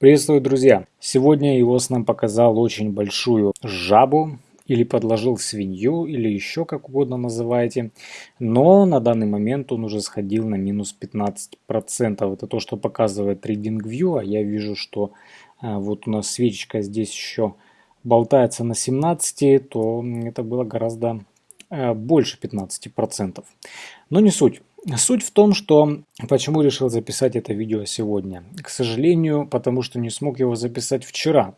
Приветствую, друзья! Сегодня ИОС нам показал очень большую жабу, или подложил свинью, или еще как угодно называете. Но на данный момент он уже сходил на минус 15%. Это то, что показывает TradingView, а я вижу, что а, вот у нас свечечка здесь еще болтается на 17, то это было гораздо больше 15%. Но не суть. Суть в том, что почему решил записать это видео сегодня. К сожалению, потому что не смог его записать вчера.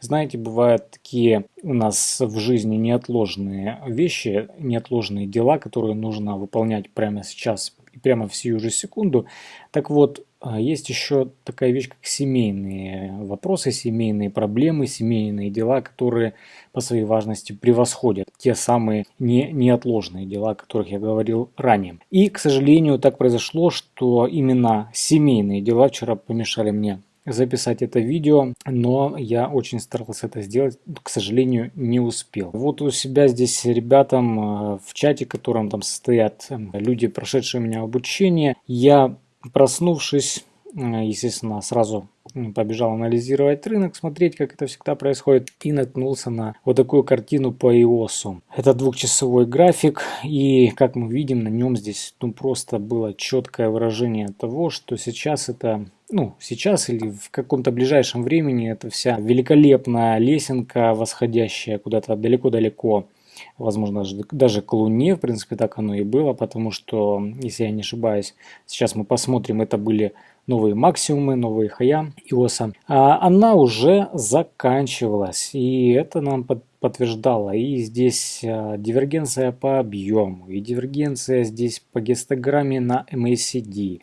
Знаете, бывают такие у нас в жизни неотложные вещи, неотложные дела, которые нужно выполнять прямо сейчас прямо в сию же секунду. Так вот, а, есть еще такая вещь, как семейные вопросы, семейные проблемы, семейные дела, которые по своей важности превосходят те самые не, неотложные дела, о которых я говорил ранее. И, к сожалению, так произошло, что именно семейные дела вчера помешали мне записать это видео, но я очень старался это сделать, к сожалению, не успел. Вот у себя здесь ребятам а, в чате, в котором там состоят люди, прошедшие у меня обучение, я Проснувшись, э, естественно, сразу побежал анализировать рынок, смотреть, как это всегда происходит, и наткнулся на вот такую картину по EOS. Это двухчасовой график, и как мы видим, на нем здесь ну, просто было четкое выражение того, что сейчас это ну, сейчас или в каком-то ближайшем времени это вся великолепная лесенка, восходящая куда-то далеко-далеко возможно, даже к Луне, в принципе, так оно и было, потому что, если я не ошибаюсь, сейчас мы посмотрим, это были новые максимумы, новые хая ИОСа, а она уже заканчивалась, и это нам под, подтверждало. И здесь а, дивергенция по объему, и дивергенция здесь по гистограмме на MACD,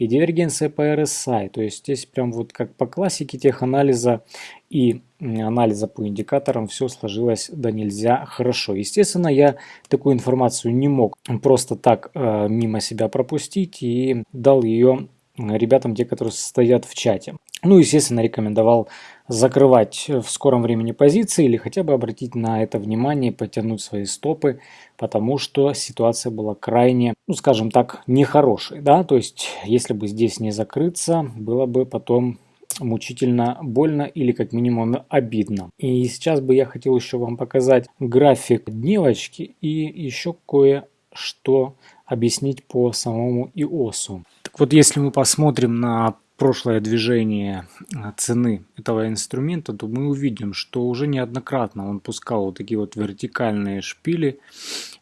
и дивергенция по RSI. То есть здесь прям вот как по классике теханализа и анализа по индикаторам все сложилось да нельзя хорошо. Естественно, я такую информацию не мог просто так э, мимо себя пропустить и дал ее ребятам, те, которые стоят в чате. Ну, естественно, рекомендовал закрывать в скором времени позиции или хотя бы обратить на это внимание, потянуть свои стопы, потому что ситуация была крайне, ну, скажем так, нехорошей. Да? То есть, если бы здесь не закрыться, было бы потом мучительно больно или как минимум обидно. И сейчас бы я хотел еще вам показать график дневочки и еще кое-что объяснить по самому ИОСу. Так вот, если мы посмотрим на прошлое движение а, цены этого инструмента, то мы увидим, что уже неоднократно он пускал вот такие вот вертикальные шпили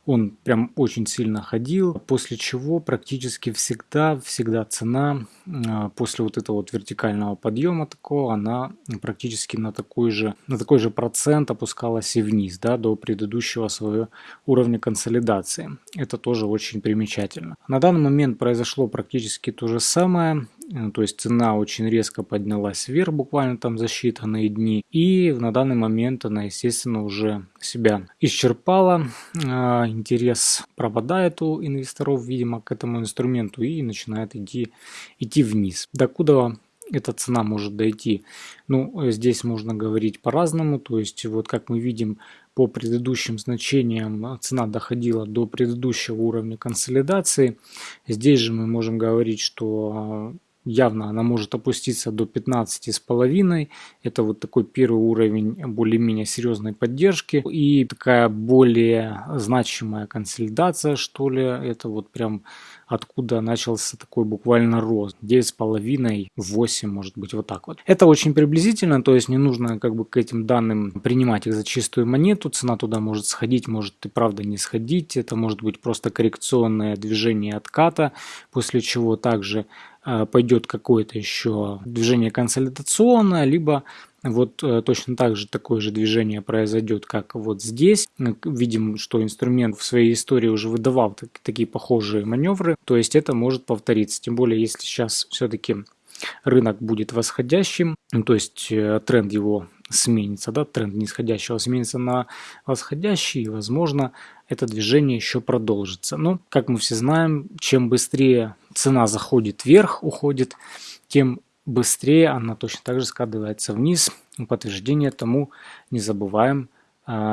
он прям очень сильно ходил, после чего практически всегда, всегда цена а, после вот этого вот вертикального подъема такого, она практически на такой же, на такой же процент опускалась и вниз, да, до предыдущего своего уровня консолидации. Это тоже очень примечательно. На данный момент произошло практически то же самое. Э, то есть цена очень резко поднялась вверх, буквально там за считанные дни, и на данный момент она, естественно, уже себя исчерпала, а, интерес пропадает у инвесторов, видимо, к этому инструменту и начинает идти, идти вниз. Докуда эта цена может дойти? Ну, здесь можно говорить по-разному, то есть вот как мы видим по предыдущим значениям цена доходила до предыдущего уровня консолидации. Здесь же мы можем говорить, что явно она может опуститься до 15,5. Это вот такой первый уровень более-менее серьезной поддержки. И такая более значимая консолидация, что ли, это вот прям откуда начался такой буквально рост. 9,5, 8, может быть, вот так вот. Это очень приблизительно, то есть не нужно как бы к этим данным принимать их за чистую монету. Цена туда может сходить, может и правда не сходить. Это может быть просто коррекционное движение отката, после чего также пойдет какое-то еще движение консолидационное, либо вот э, точно так же такое же движение произойдет, как вот здесь. Видим, что инструмент в своей истории уже выдавал так, такие похожие маневры, то есть это может повториться. Тем более, если сейчас все-таки рынок будет восходящим, то есть э, тренд его сменится, да, тренд нисходящего сменится на восходящий, и, возможно, это движение еще продолжится. Но, как мы все знаем, чем быстрее цена заходит вверх, уходит, тем быстрее она точно так же скатывается вниз. Подтверждение тому не забываем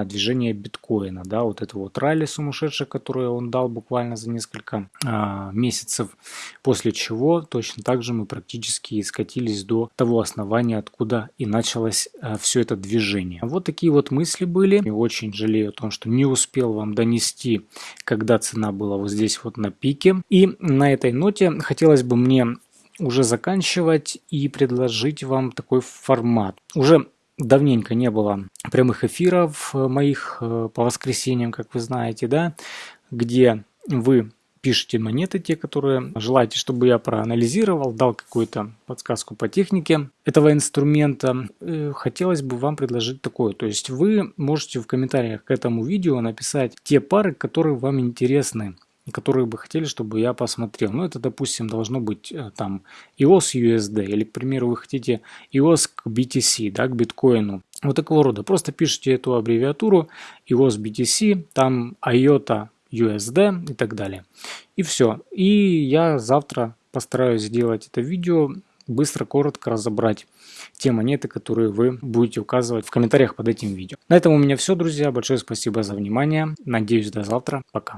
движение биткоина, да, вот это вот ралли сумасшедшее, которое он дал буквально за несколько а, месяцев, после чего точно так же мы практически скатились до того основания, откуда и началось а, все это движение. Вот такие вот мысли были. И очень жалею о том, что не успел вам донести, когда цена была вот здесь вот на пике. И на этой ноте хотелось бы мне уже заканчивать и предложить вам такой формат. Уже давненько не было прямых эфиров моих э, по воскресеньям, как вы знаете, да, где вы пишите монеты, те, которые желаете, чтобы я проанализировал, дал какую-то подсказку по технике этого инструмента. Э, хотелось бы вам предложить такое. То есть вы можете в комментариях к этому видео написать те пары, которые вам интересны которые бы хотели, чтобы я посмотрел. Ну, это, допустим, должно быть э, там EOS USD, или, к примеру, вы хотите EOS к BTC, да, к биткоину. Вот такого рода. Просто пишите эту аббревиатуру EOS BTC, там IOTA USD и так далее. И все. И я завтра постараюсь сделать это видео, быстро, коротко разобрать те монеты, которые вы будете указывать в комментариях под этим видео. На этом у меня все, друзья. Большое спасибо за внимание. Надеюсь, до завтра. Пока.